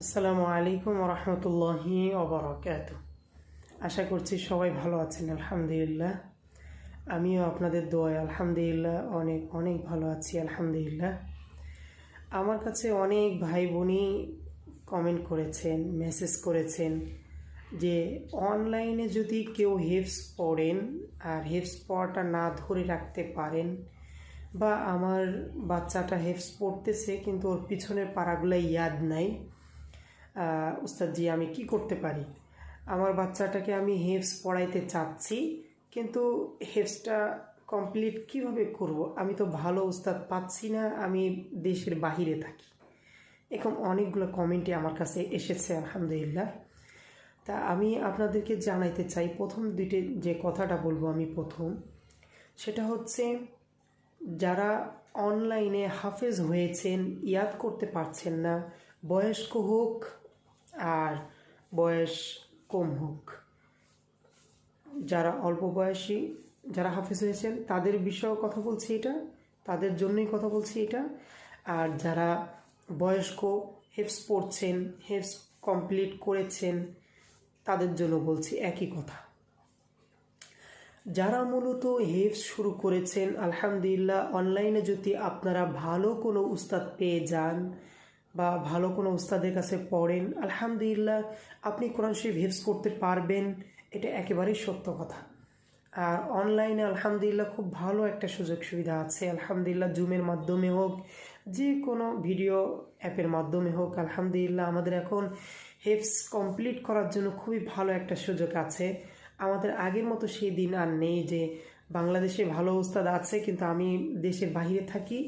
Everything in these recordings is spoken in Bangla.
আসসালামু আলাইকুম রহমতুল্লাহি ওবরাকাত আশা করছি সবাই ভালো আছেন, আলহামদুলিল্লাহ। আমিও আপনাদের দোয়ায় আলহামদুলিল্লাহ, অনেক অনেক ভালো আছি, আলহামদুলিল্লাহ। আমার কাছে অনেক ভাই বোনই কমেন্ট করেছেন মেসেজ করেছেন যে অনলাইনে যদি কেউ হেফস পড়েন আর হেফস পড়াটা না ধরে রাখতে পারেন বা আমার বাচ্চাটা হেফস পড়তেছে কিন্তু ওর পিছনের পাড়াগুলো ইয়াদ নাই আহ, উস্তাদজি আমি কি করতে পারি? আমার বাচ্চাটাকে আমি হেফস পড়াইতে চাচ্ছি কিন্তু হেফসটা কমপ্লিট কীভাবে করব? আমি তো ভালো উস্তাদ পাচ্ছি না আমি দেশের বাহিরে থাকি। এরকম অনেকগুলো কমেন্টই আমার কাছে এসেছে আলহামদুলিল্লাহ। তা আমি আপনাদেরকে জানাইতে চাই প্রথম দুইটি যে কথাটা বলব আমি প্রথম সেটা হচ্ছে যারা অনলাইনে হাফেজ হয়েছেন ইয়াদ করতে পারছেন না বয়স্ক হোক আর বয়স কম হোক। যারা অল্প বয়সী, যারা হাফেজ হয়েছেন, তাদের বিষয়েও কথা বলছি এটা, তাদের জন্যই কথা বলছি এটা। আর যারা বয়স্ক হেফস পড়ছেন হেফস কমপ্লিট করেছেন, তাদের জন্য বলছি একই কথা। যারা মূলত হেফস শুরু করেছেন, আলহামদুলিল্লাহ, অনলাইনে যদি আপনারা ভালো কোনো উস্তাদ পেয়ে যান বা ভালো কোনো উস্তাদের কাছে পড়েন, আলহামদুলিল্লাহ আপনি কোরআন শরীফ হেফস করতে পারবেন। এটা একেবারেই সত্য কথা। আর অনলাইনে আলহামদুলিল্লাহ খুব ভালো একটা সুযোগ সুবিধা আছে। আলহামদুলিল্লাহ জুমের মাধ্যমে হোক যে কোনো ভিডিও অ্যাপের মাধ্যমে হোক, আলহামদুলিল্লাহ আমাদের এখন হেফস কমপ্লিট করার জন্য খুবই ভালো একটা সুযোগ আছে। আমাদের আগের মতো সেই দিন আর নেই যে বাংলাদেশে ভালো উস্তাদ আছে, কিন্তু আমি দেশের বাইরে থাকি।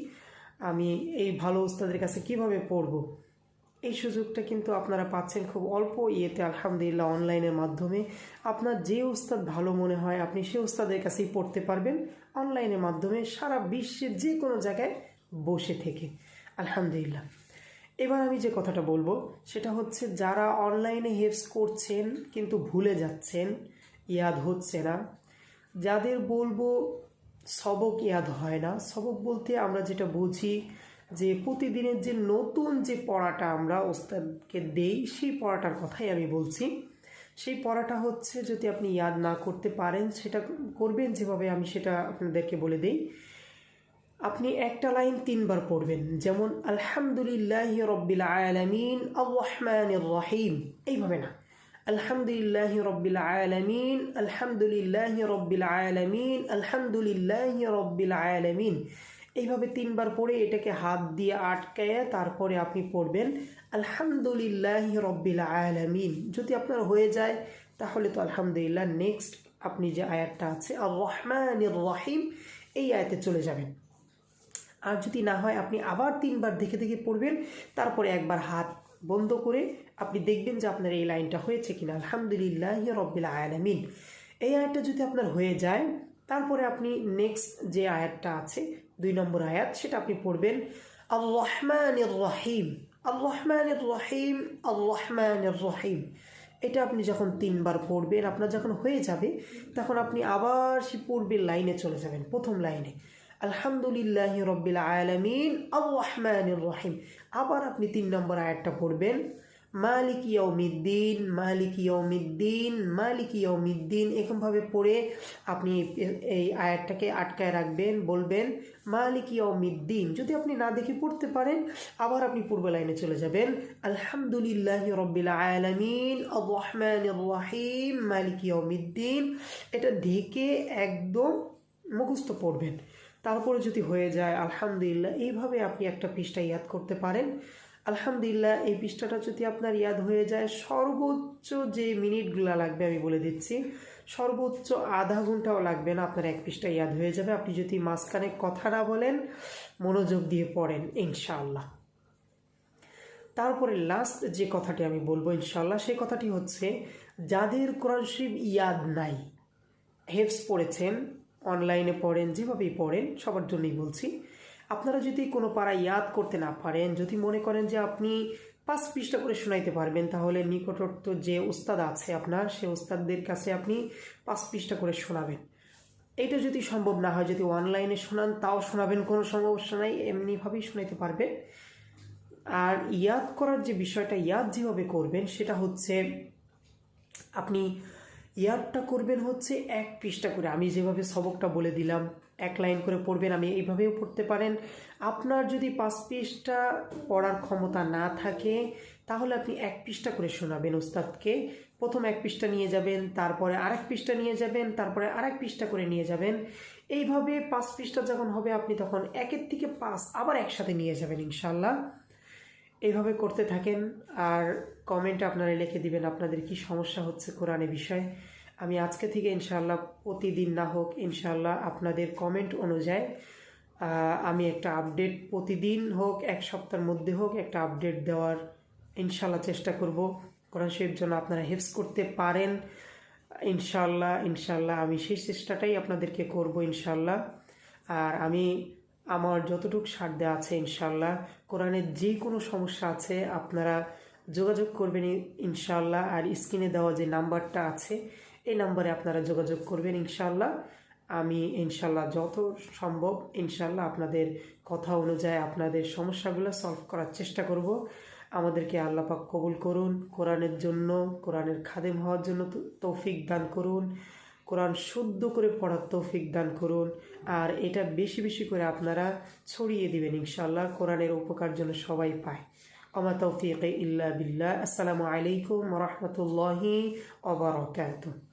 আমি এই ভালো উস্তাদের কাছে কীভাবে পড়ব? এই সুযোগটা কিন্তু আপনারা পাচ্ছেন খুব অল্প ইয়েতে, আলহামদুলিল্লাহ, অনলাইনের মাধ্যমে। আপনার যে উস্তাদ ভালো মনে হয়, আপনি সেই উস্তাদের কাছেই পড়তে পারবেন অনলাইনের মাধ্যমে সারা বিশ্বের যে কোনো জায়গায় বসে থেকে। আলহামদুলিল্লাহ। এবার আমি যে কথাটা বলব, সেটা হচ্ছে যারা অনলাইনে হেফস করছেন কিন্তু ভুলে যাচ্ছেন, ইয়াদ হচ্ছে না। যাদের বলব সবক ইয়াদ হয় না। সবক বলতে আমরা যেটা বুঝি যে প্রতিদিনের যে নতুন যে পড়াটা আমরা ওস্তাদকে দেই, সেই পড়াটার কথাই আমি বলছি। সেই পড়াটা হচ্ছে যদি আপনি ইয়াদ না করতে পারেন, সেটা করবেন যেভাবে আমি সেটা আপনাদেরকে বলে দিই। আপনি একটা লাইন তিনবার পড়বেন, যেমন, আলহামদুলিল্লাহ রব্বিল আলামিন আর রহমান রহিম। এইভাবে না। আলহামদুলিল্লাহ রব্বিল আলামিন, আলহামদুলিল্লাহ রব্বিল আলামিন, আলহামদুলিল্লাহ রব্বিল আলামিন। এইভাবে তিনবার পড়ে এটাকে হাত দিয়ে আটকায় তারপরে আপনি পড়বেন, আলহামদুলিল্লাহ রব্বিল আলামিন। যদি আপনার হয়ে যায়, তাহলে তো আলহামদুলিল্লাহ নেক্সট আপনি যে আয়াতটা আছে আর রহমান রহিম, এই আয়াতে চলে যাবেন। আর যদি না হয়, আপনি আবার তিনবার দেখে দেখে পড়বেন, তারপরে একবার হাত বন্ধ করে আপনি দেখবেন যে আপনার এই লাইনটা হয়েছে কিনা। আলহামদুলিল্লাহ রব্বিল আয়ালামিন এই আয়াতটা যদি আপনার হয়ে যায়, তারপরে আপনি নেক্সট যে আয়াতটা আছে, দুই নম্বর আয়াত, সেটা আপনি পড়বেন আল রহমান রহিম। আল রহমান রহিম আল রহমান রহিম। এটা আপনি যখন তিনবার পড়বেন, আপনার যখন হয়ে যাবে, তখন আপনি আবার সে পূর্বের লাইনে চলে যাবেন, প্রথম লাইনে। আলহামদুলিল্লাহ রব্বিল আলমিন আর রহমান রহিম। আবার আপনি তিন নম্বর আয়াতটা পড়বেন মালিক ইয়ৌমিদ্দিন মালিক ইয়ৌমিদ্দিন মালিক ইয়ৌমিদ্দিন এরকমভাবে পড়ে আপনি এই আয়াতটাকে আটকায় রাখবেন, বলবেন, মালিক ইয়ৌমিদ্দিন যদি আপনি না দেখে পড়তে পারেন, আবার আপনি পূর্ব লাইনে চলে যাবেন। আলহামদুলিল্লাহ রব্বিল আলমিন আর রহমান রহিম, মালিক ইয়ৌমিদ্দিন এটা ঢেকে একদম মুখস্থ পড়বেন। তারপরে যদি হয়ে যায়, আলহামদুলিল্লাহ, এইভাবে আপনি একটা পৃষ্ঠা ইয়াদ করতে পারেন। আলহামদুলিল্লাহ, এই পৃষ্ঠাটা যদি আপনার ইয়াদ হয়ে যায়, সর্বোচ্চ যে মিনিটগুলো লাগবে আমি বলে দিচ্ছি, সর্বোচ্চ আধা ঘন্টাও লাগবে না আপনার এক পৃষ্ঠা ইয়াদ হয়ে যাবে। আপনি যদি মাঝখানে কথা না বলেন, মনোযোগ দিয়ে পড়েন, ইনশাআল্লাহ। তারপরে লাস্ট যে কথাটি আমি বলব, ইনশাআল্লাহ সেই কথাটি হচ্ছে, যাদের কোরআন শরীফ ইয়াদ নাই হেফস পড়েছেন, অনলাইনে পড়েন, যেভাবেই পড়েন, সবার জন্যই বলছি আপনারা যদি কোনো পাড়া ইয়াদ করতে না পারেন, যদি মনে করেন যে আপনি পাঁচ পৃষ্ঠা করে শোনাইতে পারবেন, তাহলে নিকটস্থ যে উস্তাদ আছে আপনার, সে উস্তাদদের কাছে আপনি পাঁচ পৃষ্ঠা করে শোনাবেন। এটা যদি সম্ভব না হয়, যদি অনলাইনে শোনান, তাও শোনাবেন, কোনো সমস্যা নাই, এমনিভাবেই শোনাইতে পারবে। আর ইয়াদ করার যে বিষয়টা, ইয়াদ যেভাবে করবেন, সেটা হচ্ছে আপনি, ইয়াদটা করবেন হচ্ছে এক পৃষ্ঠা করে। আমি যেভাবে সবকটা বলে দিলাম এক লাইন করে পড়বেন, আমি এইভাবেও পড়তে পারেন। আপনার যদি পাঁচ পৃষ্ঠা পড়ার ক্ষমতা না থাকে, তাহলে আপনি এক পৃষ্ঠা করে শোনাবেন ওস্তাদকে। প্রথম এক পৃষ্ঠা নিয়ে যাবেন, তারপরে আরেক পৃষ্ঠা নিয়ে যাবেন, তারপরে আরেক পৃষ্ঠা করে নিয়ে যাবেন। এইভাবে পাঁচ পৃষ্ঠা যখন হবে, আপনি তখন একের থেকে পাঁচ আবার একসাথে নিয়ে যাবেন ইনশাল্লাহ এইভাবে করতে থাকেন, আর কমেন্টে আপনারা লিখে দিবেন আপনাদের কি সমস্যা হচ্ছে কোরআনে বিষয়ে। আমি আজকে থেকে ইনশাল্লাহ প্রতিদিন না হোক ইনশাল্লাহ আপনাদের কমেন্ট অনুযায়ী আমি একটা আপডেট প্রতিদিন হোক, এক সপ্তাহের মধ্যে হোক একটা আপডেট দেওয়ার ইনশাল্লাহ চেষ্টা করব। কোরআন শরীফ যেন আপনারা হেফস করতে পারেন। ইনশাল্লাহ ইনশাল্লাহ আমি সেই চেষ্টাটাই আপনাদেরকে করব ইনশাল্লাহ আর আমি আমার যতটুকু সাধ্য আছে ইনশাল্লাহ কোরআনের যে কোনো সমস্যা আছে আপনারা যোগাযোগ করবেন ইনশাল্লাহ আর স্ক্রিনে দেওয়া যে নাম্বারটা আছে এই নাম্বারে আপনারা যোগাযোগ করবেন, ইনশাআল্লাহ। আমি ইনশাআল্লাহ যত সম্ভব, ইনশাআল্লাহ আপনাদের কথা অনুযায়ী আপনাদের সমস্যাগুলো সলভ করার চেষ্টা করব। আমাদেরকে আল্লাহ পাক কবুল করুন, কোরআনের জন্য, কোরআনের খাদেম হওয়ার জন্য তৌফিক দান করুন, কোরআন শুদ্ধ করে পড়ার তৌফিক দান করুন, আর এটা বেশি বেশি করে আপনারা ছড়িয়ে দিবেন, ইনশাআল্লাহ, কোরআনের উপকার যেন সবাই পায়। আমা তৌফিক ইল্লা বিল্লাহ। আসসালামু আলাইকুম রহমতুল্লাহি ওবরাকাতুহ